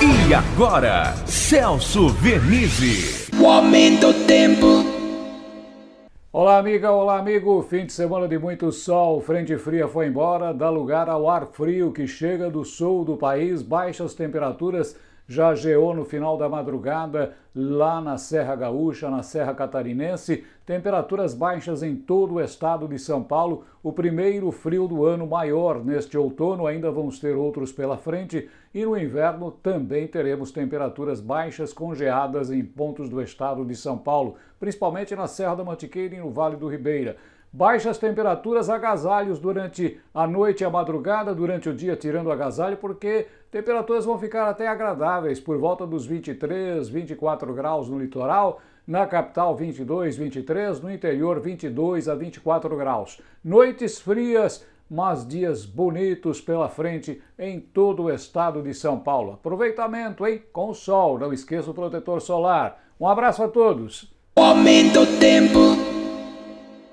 E agora, Celso Vernizzi. O aumento do tempo. Olá, amiga, olá, amigo. Fim de semana de muito sol, frente fria foi embora, dá lugar ao ar frio que chega do sul do país, baixas temperaturas já geou no final da madrugada lá na Serra Gaúcha, na Serra Catarinense, temperaturas baixas em todo o estado de São Paulo, o primeiro frio do ano maior neste outono, ainda vamos ter outros pela frente, e no inverno também teremos temperaturas baixas congeadas em pontos do estado de São Paulo, principalmente na Serra da Mantiqueira e no Vale do Ribeira. Baixas temperaturas, agasalhos durante a noite e a madrugada, durante o dia tirando agasalho, porque temperaturas vão ficar até agradáveis, por volta dos 23, 24 graus no litoral, na capital 22, 23, no interior 22 a 24 graus. Noites frias, mas dias bonitos pela frente em todo o estado de São Paulo. Aproveitamento, hein? Com sol, não esqueça o protetor solar. Um abraço a todos. O aumento do tempo.